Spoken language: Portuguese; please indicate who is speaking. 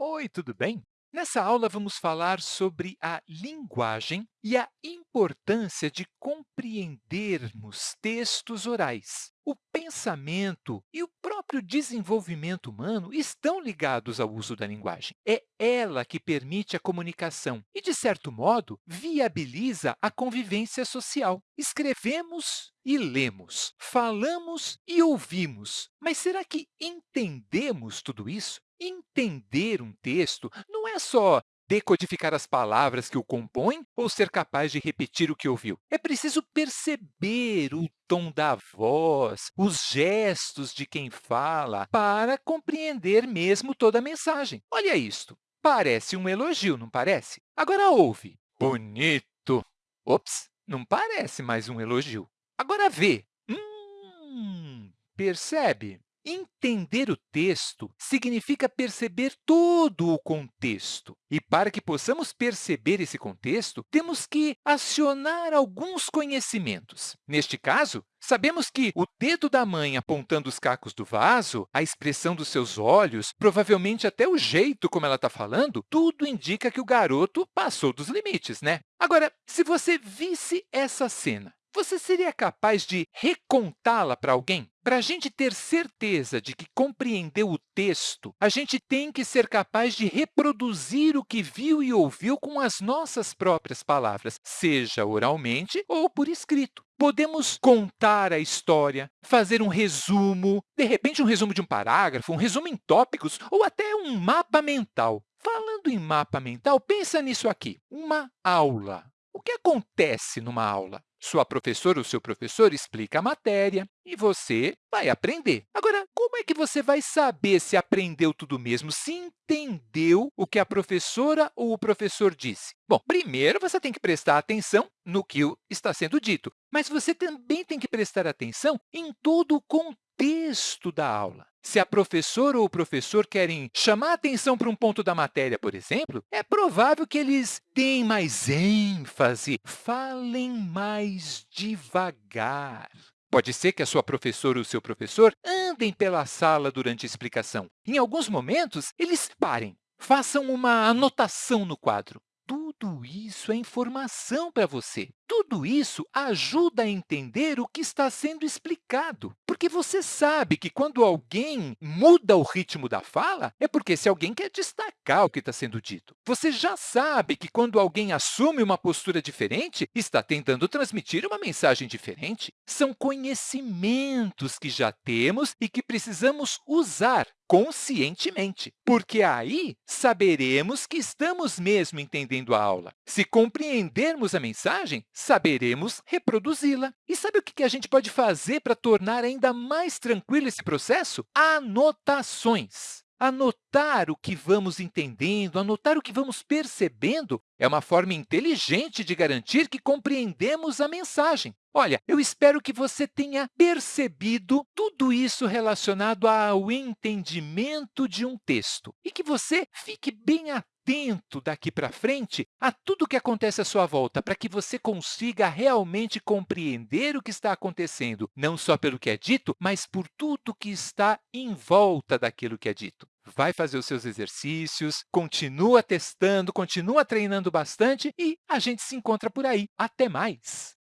Speaker 1: Oi, tudo bem? Nessa aula, vamos falar sobre a linguagem e a importância de compreendermos textos orais. O pensamento e o próprio desenvolvimento humano estão ligados ao uso da linguagem. É ela que permite a comunicação e, de certo modo, viabiliza a convivência social. Escrevemos e lemos, falamos e ouvimos, mas será que entendemos tudo isso? Entender um texto não é só decodificar as palavras que o compõem ou ser capaz de repetir o que ouviu. É preciso perceber o tom da voz, os gestos de quem fala, para compreender mesmo toda a mensagem. Olha isto, parece um elogio, não parece? Agora ouve. Bonito. Ops, não parece mais um elogio. Agora vê. Hum, percebe? Entender o texto significa perceber todo o contexto. E, para que possamos perceber esse contexto, temos que acionar alguns conhecimentos. Neste caso, sabemos que o dedo da mãe apontando os cacos do vaso, a expressão dos seus olhos, provavelmente até o jeito como ela está falando, tudo indica que o garoto passou dos limites, né? Agora, se você visse essa cena, você seria capaz de recontá-la para alguém? Para a gente ter certeza de que compreendeu o texto, a gente tem que ser capaz de reproduzir o que viu e ouviu com as nossas próprias palavras, seja oralmente ou por escrito. Podemos contar a história, fazer um resumo, de repente um resumo de um parágrafo, um resumo em tópicos ou até um mapa mental. Falando em mapa mental, pensa nisso aqui, uma aula. O que acontece numa aula? Sua professora ou seu professor explica a matéria e você vai aprender. Agora, como é que você vai saber se aprendeu tudo mesmo, se entendeu o que a professora ou o professor disse? Bom, primeiro você tem que prestar atenção no que está sendo dito, mas você também tem que prestar atenção em todo o contexto da aula. Se a professora ou o professor querem chamar atenção para um ponto da matéria, por exemplo, é provável que eles deem mais ênfase, falem mais devagar. Pode ser que a sua professora ou o seu professor andem pela sala durante a explicação. Em alguns momentos, eles parem, façam uma anotação no quadro. Tudo isso é informação para você. Tudo isso ajuda a entender o que está sendo explicado, porque você sabe que quando alguém muda o ritmo da fala, é porque se alguém quer destacar o que está sendo dito. Você já sabe que quando alguém assume uma postura diferente, está tentando transmitir uma mensagem diferente. São conhecimentos que já temos e que precisamos usar conscientemente, porque aí saberemos que estamos mesmo entendendo a aula. Se compreendermos a mensagem, saberemos reproduzi-la. E sabe o que a gente pode fazer para tornar ainda mais tranquilo esse processo? Anotações. Anotar o que vamos entendendo, anotar o que vamos percebendo é uma forma inteligente de garantir que compreendemos a mensagem. Olha, eu espero que você tenha percebido tudo isso relacionado ao entendimento de um texto e que você fique bem atento atento daqui para frente a tudo o que acontece à sua volta, para que você consiga realmente compreender o que está acontecendo, não só pelo que é dito, mas por tudo que está em volta daquilo que é dito. Vai fazer os seus exercícios, continua testando, continua treinando bastante e a gente se encontra por aí. Até mais!